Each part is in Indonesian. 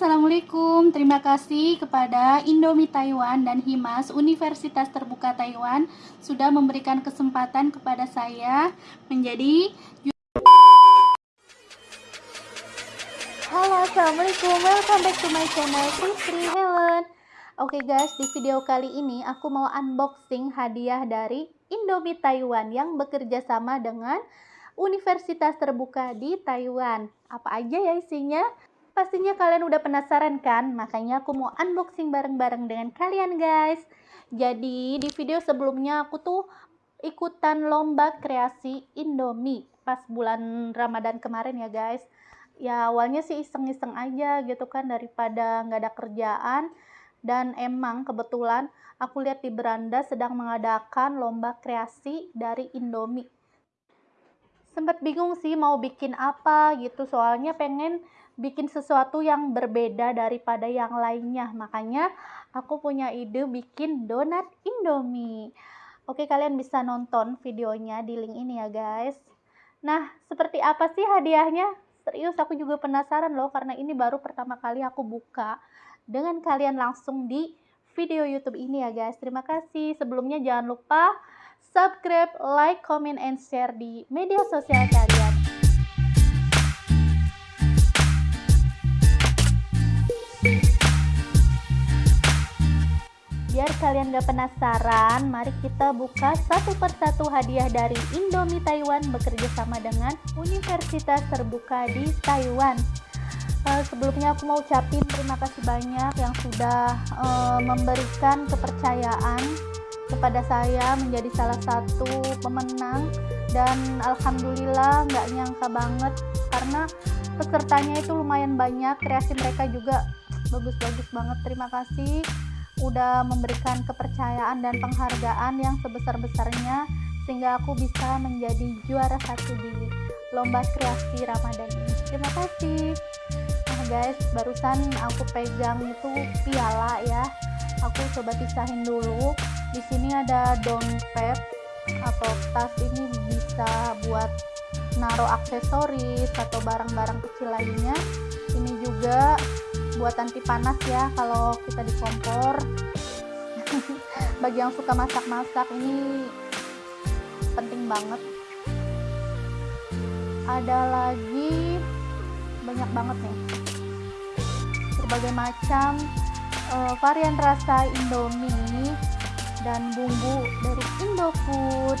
Assalamualaikum. Terima kasih kepada Indomie Taiwan dan Himas Universitas Terbuka Taiwan sudah memberikan kesempatan kepada saya menjadi Halo, Assalamualaikum. Welcome back to my channel Putri Helen. Oke okay guys, di video kali ini aku mau unboxing hadiah dari Indomie Taiwan yang bekerja sama dengan Universitas Terbuka di Taiwan. Apa aja ya isinya? Pastinya kalian udah penasaran kan? Makanya aku mau unboxing bareng-bareng dengan kalian guys. Jadi di video sebelumnya aku tuh ikutan lomba kreasi Indomie pas bulan Ramadan kemarin ya guys. Ya awalnya sih iseng-iseng aja gitu kan daripada nggak ada kerjaan. Dan emang kebetulan aku lihat di beranda sedang mengadakan lomba kreasi dari Indomie. Sempat bingung sih mau bikin apa gitu soalnya pengen bikin sesuatu yang berbeda daripada yang lainnya. Makanya aku punya ide bikin donat Indomie. Oke, kalian bisa nonton videonya di link ini ya, guys. Nah, seperti apa sih hadiahnya? Serius aku juga penasaran loh karena ini baru pertama kali aku buka dengan kalian langsung di video YouTube ini ya, guys. Terima kasih. Sebelumnya jangan lupa subscribe, like, comment, and share di media sosial kalian. Kalian gak penasaran, mari kita buka satu persatu hadiah dari Indomie Taiwan bekerja sama dengan Universitas Terbuka di Taiwan. Uh, sebelumnya aku mau ucapin terima kasih banyak yang sudah uh, memberikan kepercayaan kepada saya menjadi salah satu pemenang dan alhamdulillah nggak nyangka banget karena pesertanya itu lumayan banyak kreasi mereka juga bagus-bagus banget terima kasih udah memberikan kepercayaan dan penghargaan yang sebesar-besarnya sehingga aku bisa menjadi juara satu di lomba kreasi Ramadan ini. Terima kasih. Nah guys, barusan aku pegang itu piala ya. Aku coba pisahin dulu. Di sini ada dompet atau tas ini bisa buat naruh aksesoris atau barang-barang kecil lainnya. Ini juga buat anti panas ya kalau kita di kompor. Bagi yang suka masak-masak ini penting banget. Ada lagi banyak banget nih. Berbagai macam uh, varian rasa indomie dan bumbu dari indofood.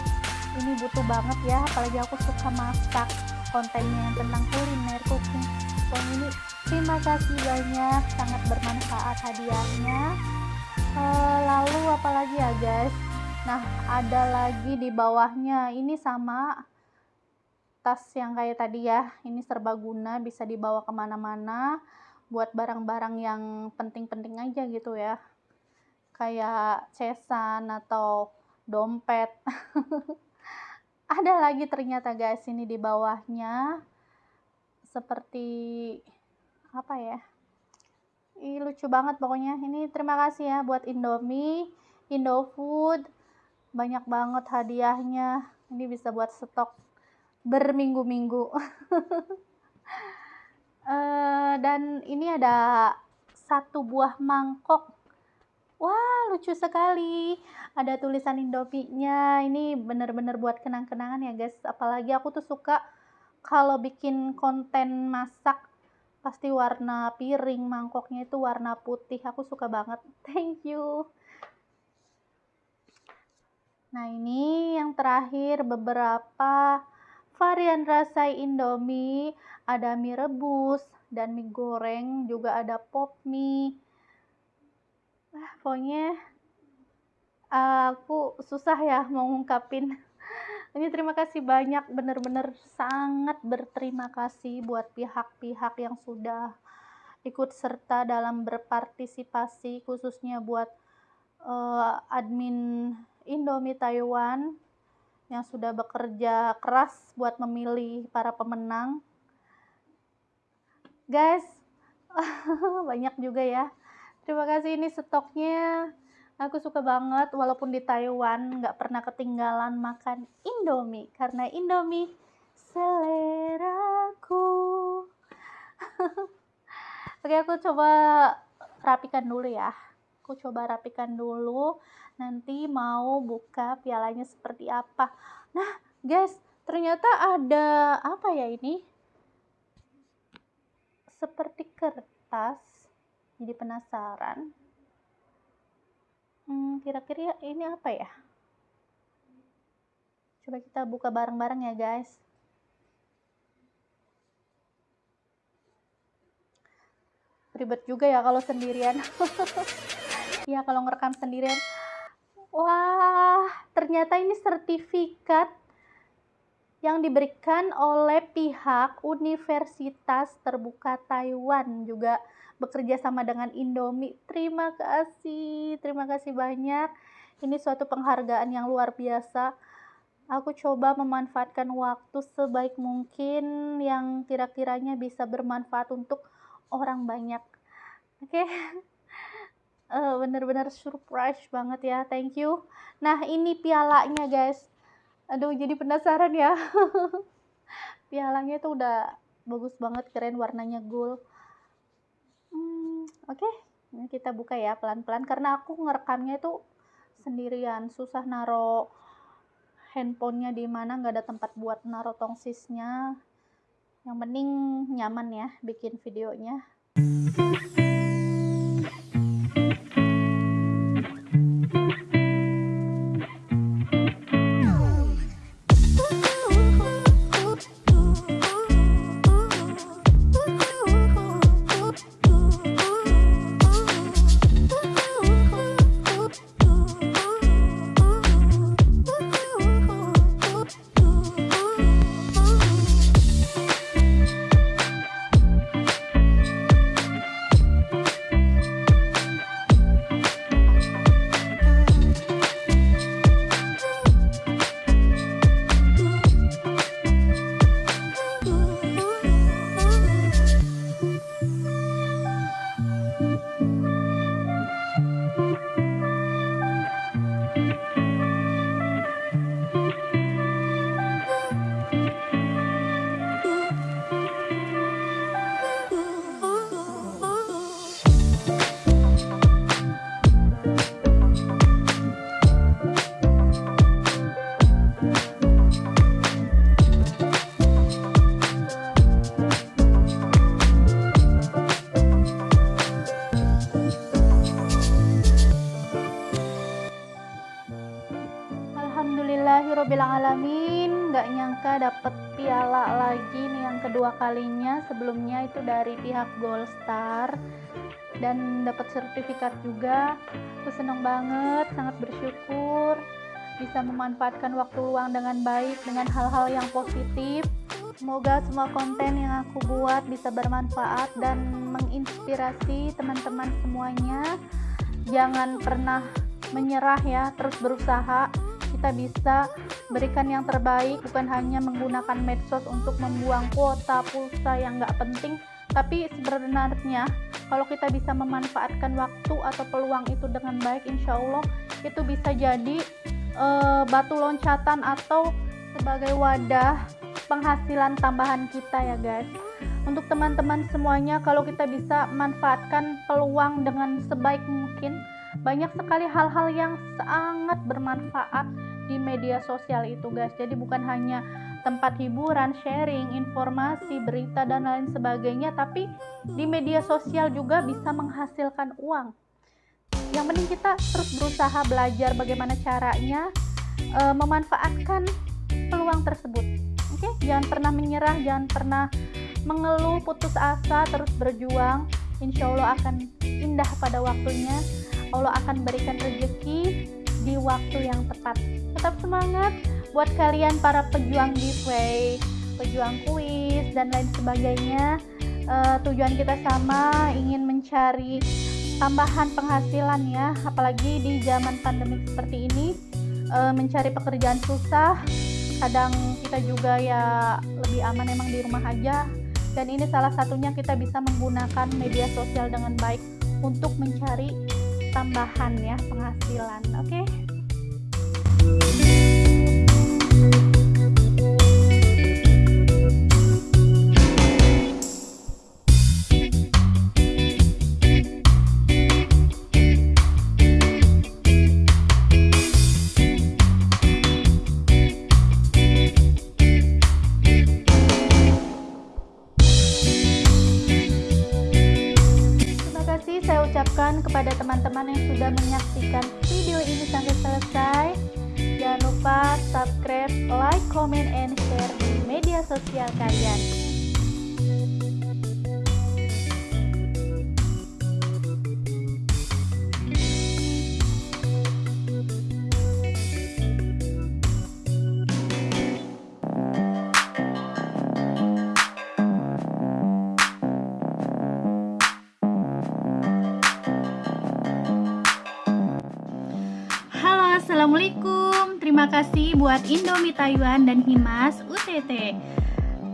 Ini butuh banget ya apalagi aku suka masak kontennya yang tentang kuliner cooking. Pokoknya ini terima kasih banyak sangat bermanfaat hadiahnya. E, lalu apalagi ya guys? Nah ada lagi di bawahnya. Ini sama tas yang kayak tadi ya. Ini serbaguna bisa dibawa ke mana-mana buat barang-barang yang penting-penting aja gitu ya. Kayak cesan atau dompet. Ada lagi ternyata guys ini di bawahnya. Seperti apa ya? Ih, lucu banget pokoknya. Ini terima kasih ya buat Indomie Indofood. Banyak banget hadiahnya. Ini bisa buat stok berminggu-minggu. Uh, dan ini ada satu buah mangkok. Wah lucu sekali. Ada tulisan Indomie-nya. Ini bener-bener buat kenang-kenangan ya guys. Apalagi aku tuh suka kalau bikin konten masak pasti warna piring mangkoknya itu warna putih. Aku suka banget. Thank you. Nah ini yang terakhir beberapa varian rasa indomie. Ada mie rebus dan mie goreng juga ada pop mie. Ah, pokoknya aku susah ya mau ngungkapin ini terima kasih banyak, benar-benar sangat berterima kasih buat pihak-pihak yang sudah ikut serta dalam berpartisipasi, khususnya buat uh, admin Indomie Taiwan yang sudah bekerja keras buat memilih para pemenang. Guys, banyak juga ya. Terima kasih ini stoknya Aku suka banget walaupun di Taiwan nggak pernah ketinggalan makan Indomie karena Indomie seleraku. Oke, aku coba rapikan dulu ya. Aku coba rapikan dulu. Nanti mau buka pialanya seperti apa. Nah, guys, ternyata ada apa ya ini? Seperti kertas. Jadi penasaran. Hmm, kira-kira ini apa ya? Coba kita buka bareng-bareng ya, guys. Ribet juga ya kalau sendirian. ya, kalau ngerekam sendirian. Wah, ternyata ini sertifikat yang diberikan oleh pihak Universitas Terbuka Taiwan juga bekerja sama dengan Indomie. Terima kasih, terima kasih banyak. Ini suatu penghargaan yang luar biasa. Aku coba memanfaatkan waktu sebaik mungkin yang kira-kiranya bisa bermanfaat untuk orang banyak. Oke. Okay? Uh, eh, bener-bener surprise banget ya. Thank you. Nah, ini pialanya, guys. Aduh, jadi penasaran ya. pialanya itu udah bagus banget, keren warnanya gold Oke, ini kita buka ya pelan-pelan karena aku ngerekamnya itu sendirian, susah naro handphonenya di mana nggak ada tempat buat naro tongsisnya. Yang penting nyaman ya bikin videonya. Dapet piala lagi nih yang kedua kalinya. Sebelumnya itu dari pihak Gold Star dan dapat sertifikat juga. Aku seneng banget sangat bersyukur. Bisa memanfaatkan waktu luang dengan baik dengan hal-hal yang positif. Semoga semua konten yang aku buat bisa bermanfaat dan menginspirasi teman-teman semuanya. Jangan pernah menyerah ya terus berusaha kita bisa berikan yang terbaik bukan hanya menggunakan medsos untuk membuang kuota pulsa yang nggak penting tapi sebenarnya kalau kita bisa memanfaatkan waktu atau peluang itu dengan baik insya Allah itu bisa jadi e, batu loncatan atau sebagai wadah penghasilan tambahan kita ya guys. Untuk teman-teman semuanya kalau kita bisa manfaatkan peluang dengan sebaik mungkin banyak sekali hal-hal yang sangat bermanfaat di media sosial itu guys. Jadi bukan hanya tempat hiburan, sharing, informasi, berita dan lain sebagainya tapi di media sosial juga bisa menghasilkan uang. Yang penting kita terus berusaha belajar bagaimana caranya e, memanfaatkan peluang tersebut. Oke? Okay? jangan pernah menyerah jangan pernah mengeluh putus asa terus berjuang. Insya Allah akan indah pada waktunya. Allah akan berikan rezeki di waktu yang tepat tetap semangat buat kalian para pejuang giveaway, pejuang kuis dan lain sebagainya. Uh, tujuan kita sama, ingin mencari tambahan penghasilan ya, apalagi di zaman pandemi seperti ini, uh, mencari pekerjaan susah. Kadang kita juga ya lebih aman emang di rumah aja. Dan ini salah satunya kita bisa menggunakan media sosial dengan baik untuk mencari tambahan ya penghasilan. Oke. Okay? ucapkan kepada teman-teman yang sudah menyaksikan video ini sampai selesai. Jangan lupa subscribe, like, comment, and share di media sosial kalian. Assalamualaikum Terima kasih buat Indomie Taiwan dan Himas UTT uh,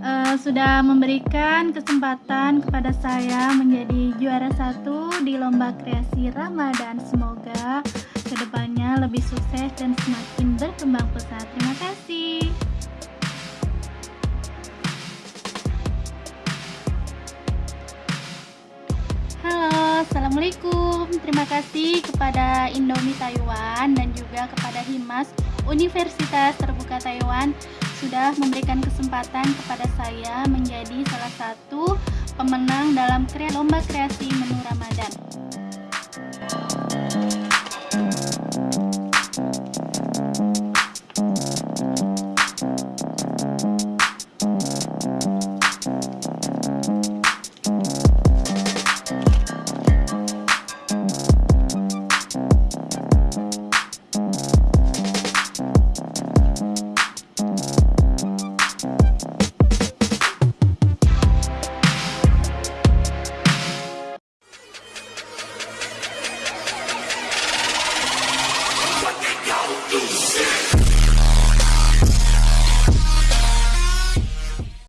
eh, Sudah memberikan kesempatan kepada saya menjadi juara satu di lomba kreasi Ramadan. Semoga ke depannya lebih sukses dan semakin berkembang pesat. Terima kasih. Assalamualaikum. Terima kasih kepada Indomie Taiwan dan juga kepada Himas Universitas Terbuka Taiwan sudah memberikan kesempatan kepada saya menjadi salah satu pemenang dalam lomba kreasi menu Ramadan.